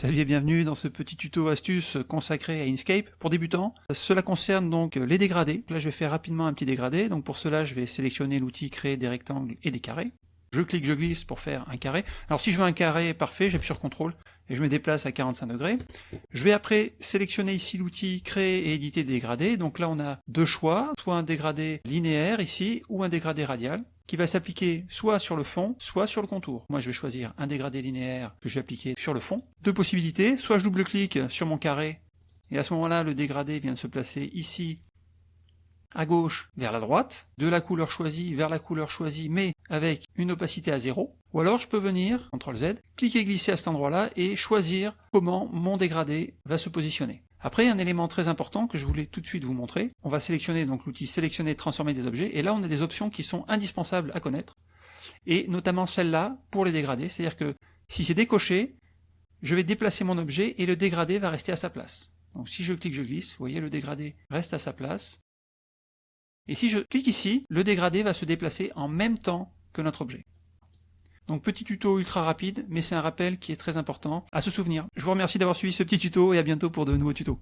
Salut et bienvenue dans ce petit tuto astuce consacré à Inkscape pour débutants. Cela concerne donc les dégradés. Là je vais faire rapidement un petit dégradé, donc pour cela je vais sélectionner l'outil créer des rectangles et des carrés. Je clique, je glisse pour faire un carré. Alors si je veux un carré parfait, j'appuie sur CTRL et je me déplace à 45 degrés. Je vais après sélectionner ici l'outil créer et éditer des dégradés. Donc là on a deux choix, soit un dégradé linéaire ici ou un dégradé radial qui va s'appliquer soit sur le fond, soit sur le contour. Moi je vais choisir un dégradé linéaire que je vais appliquer sur le fond. Deux possibilités, soit je double-clique sur mon carré, et à ce moment-là le dégradé vient de se placer ici à gauche vers la droite, de la couleur choisie vers la couleur choisie, mais avec une opacité à zéro. Ou alors je peux venir, CTRL Z, cliquer glisser à cet endroit-là et choisir comment mon dégradé va se positionner. Après, un élément très important que je voulais tout de suite vous montrer, on va sélectionner donc l'outil sélectionner, transformer des objets, et là on a des options qui sont indispensables à connaître, et notamment celle-là pour les dégradés, c'est-à-dire que si c'est décoché, je vais déplacer mon objet et le dégradé va rester à sa place. Donc si je clique, je glisse, vous voyez le dégradé reste à sa place, et si je clique ici, le dégradé va se déplacer en même temps que notre objet. Donc petit tuto ultra rapide, mais c'est un rappel qui est très important à se souvenir. Je vous remercie d'avoir suivi ce petit tuto et à bientôt pour de nouveaux tutos.